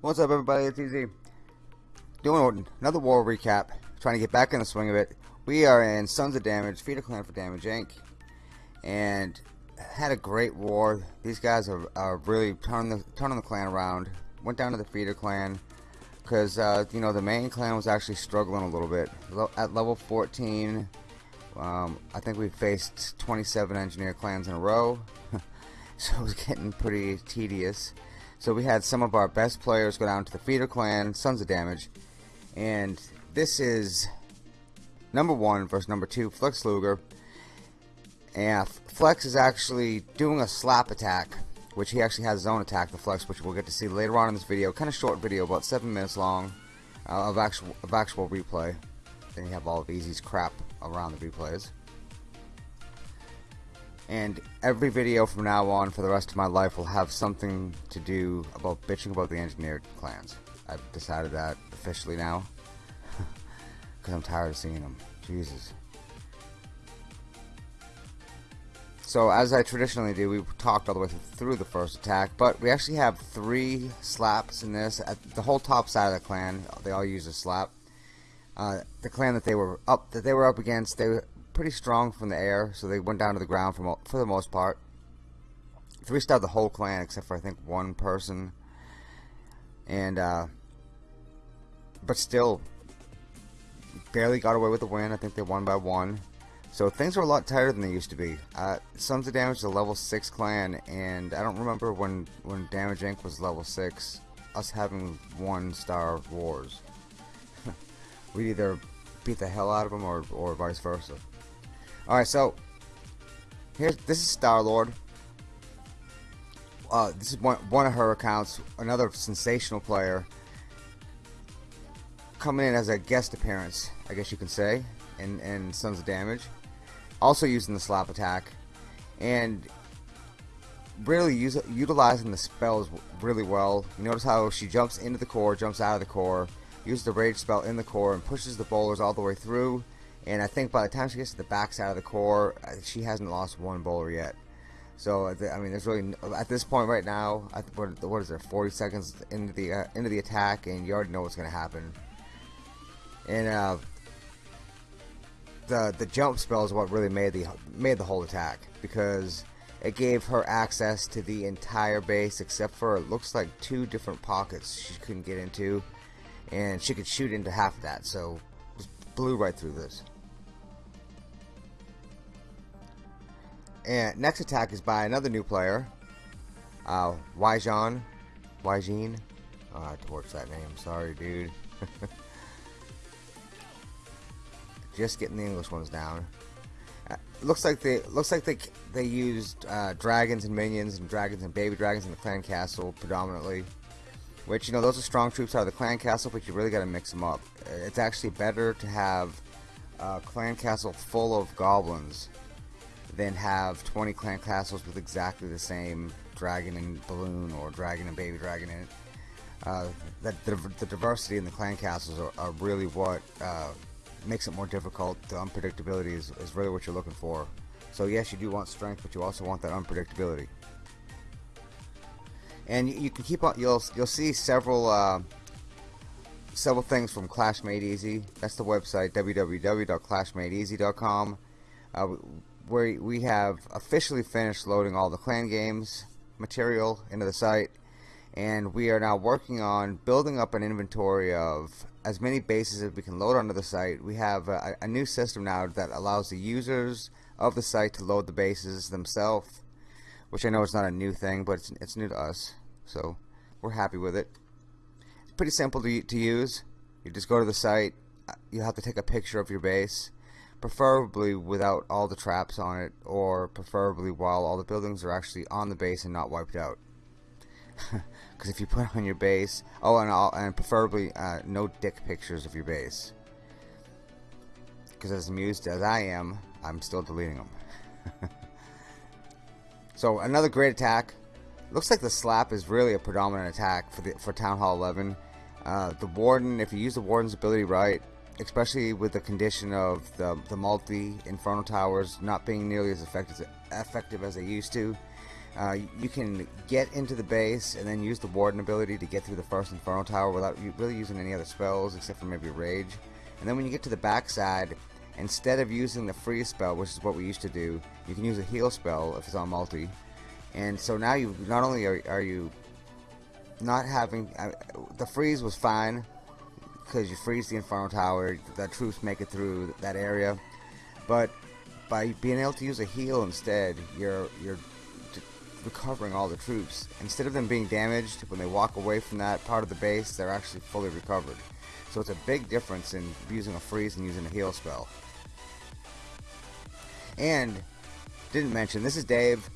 What's up everybody, it's Easy. Doing another war recap, trying to get back in the swing of it. We are in Sons of Damage, Feeder Clan for Damage Inc. And had a great war. These guys are, are really turning the, turning the clan around. Went down to the Feeder Clan because, uh, you know, the main clan was actually struggling a little bit. At level 14, um, I think we faced 27 engineer clans in a row. so it was getting pretty tedious. So we had some of our best players go down to the feeder clan, Sons of Damage, and this is number one versus number two, Flex Luger. And Flex is actually doing a slap attack, which he actually has his own attack, the Flex, which we'll get to see later on in this video. Kind of short video, about seven minutes long, uh, of actual of actual replay. Then you have all of Easy's crap around the replays and every video from now on for the rest of my life will have something to do about bitching about the engineered clans. I've decided that officially now because I'm tired of seeing them. Jesus. So as I traditionally do, we talked all the way through the first attack, but we actually have three slaps in this. At the whole top side of the clan, they all use a slap. Uh, the clan that they were up that they were up against, they were pretty strong from the air, so they went down to the ground for, for the most part. Three starred the whole clan except for I think one person, and uh, but still barely got away with the win. I think they won by one. So things are a lot tighter than they used to be. Uh, Sons of Damage is a level 6 clan, and I don't remember when, when Damage Inc. was level 6, us having one star wars. we either beat the hell out of them or, or vice versa. Alright, so here's this is Star Lord. Uh, this is one one of her accounts. Another sensational player coming in as a guest appearance, I guess you can say, in in Sons of Damage. Also using the slap attack, and really use, utilizing the spells really well. You notice how she jumps into the core, jumps out of the core, uses the rage spell in the core, and pushes the bowlers all the way through and I think by the time she gets to the backside of the core, uh, she hasn't lost one bowler yet. So I mean, there's really at this point right now, what, what is there? 40 seconds into the uh, into the attack, and you already know what's going to happen. And uh, the the jump spell is what really made the made the whole attack because it gave her access to the entire base except for it looks like two different pockets she couldn't get into, and she could shoot into half of that. So just blew right through this. And next attack is by another new player, uh, Wyjon. Wyjin. Oh, I torched that name. Sorry, dude. Just getting the English ones down. Uh, looks like they looks like they they used uh, dragons and minions and dragons and baby dragons in the clan castle predominantly. Which you know those are strong troops out of the clan castle, but you really got to mix them up. It's actually better to have a clan castle full of goblins than have 20 clan castles with exactly the same dragon and balloon or dragon and baby dragon in it. Uh, that the, the, diversity in the clan castles are, are really what uh, makes it more difficult. The unpredictability is, is really what you're looking for. So yes, you do want strength, but you also want that unpredictability. And you, you can keep on. You'll you'll see several uh, several things from Clash Made Easy. That's the website www.clashmadeeasy.com. Uh, where we have officially finished loading all the clan games material into the site and we are now working on building up an inventory of as many bases as we can load onto the site. We have a, a, new system now that allows the users of the site to load the bases themselves, which I know is not a new thing, but it's, it's new to us, so we're happy with it. It's pretty simple to, to use. You just go to the site, you have to take a picture of your base, preferably without all the traps on it, or preferably while all the buildings are actually on the base and not wiped out. Because if you put on your base, oh, and, all, and preferably uh, no dick pictures of your base. because as amused as I am, I'm still deleting them. so another great attack. Looks like the slap is really a predominant attack for the for Town Hall 11. Uh, the Warden, if you use the Warden's ability right, especially with the condition of the, the multi Inferno Towers not being nearly as effective, effective as they used to, uh, you can get into the base and then use the Warden ability to get through the first Inferno Tower without really using any other spells except for maybe Rage. And then when you get to the backside, instead of using the freeze spell, which is what we used to do, you can use a heal spell if it's on multi. And so now you not only are, are you not having uh, the freeze was fine because you freeze the Inferno Tower, the troops make it through that area, but by being able to use a heal instead, you're you're recovering all the troops. Instead of them being damaged when they walk away from that part of the base, they're actually fully recovered. So it's a big difference in using a freeze and using a heal spell. And didn't mention this is Dave.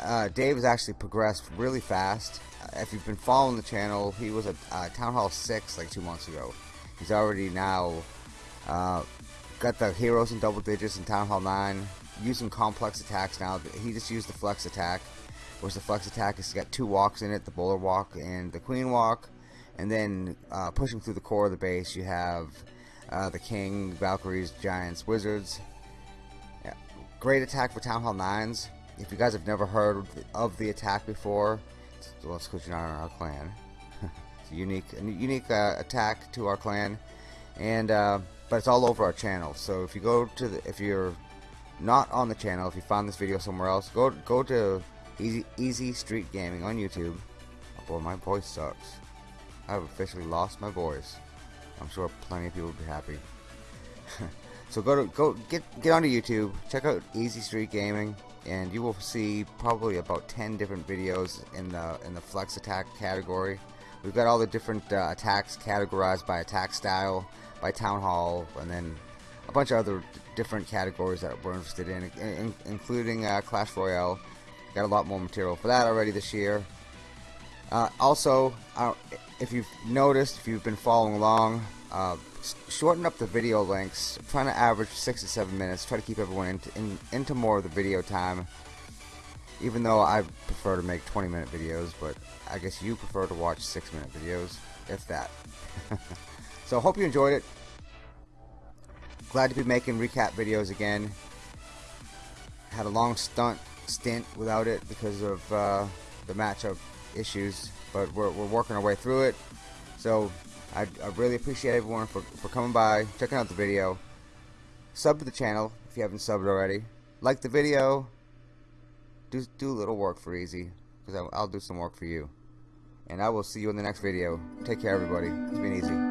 Uh, Dave has actually progressed really fast. If you've been following the channel, he was at uh, Town Hall 6 like two months ago. He's already now uh, got the heroes in double digits in Town Hall 9, using complex attacks now. He just used the flex attack, which the flex attack has got two walks in it, the bowler walk and the queen walk. And then uh, pushing through the core of the base, you have uh, the king, Valkyries, giants, wizards. Yeah. Great attack for Town Hall 9s. If you guys have never heard of the attack before, well, it's because you're not in our clan. it's a unique, a unique uh, attack to our clan, and uh, but it's all over our channel. So if you go to the, if you're not on the channel, if you found this video somewhere else, go go to Easy Easy Street Gaming on YouTube. Oh boy, my voice sucks. I've officially lost my voice. I'm sure plenty of people would be happy. so go to go get get onto YouTube, check out Easy Street Gaming, and you will see probably about 10 different videos in the in the flex attack category. We've got all the different uh, attacks categorized by attack style, by town hall, and then a bunch of other different categories that we're interested in, in including uh, Clash Royale. Got a lot more material for that already this year. Uh, also, uh, if you've noticed, if you've been following along, uh, shorten up the video lengths. I'm trying to average six to seven minutes. Try to keep everyone into, in, into more of the video time. Even though I prefer to make 20 minute videos, but I guess you prefer to watch six minute videos, if that. so hope you enjoyed it. Glad to be making recap videos again. Had a long stunt stint without it because of uh, the matchup issues, but we're, we're working our way through it. So I, I really appreciate everyone for, for coming by, checking out the video. Sub to the channel if you haven't subbed already. Like the video. Do, do a little work for Easy, because I'll, I'll do some work for you. And I will see you in the next video. Take care, everybody. It's been easy.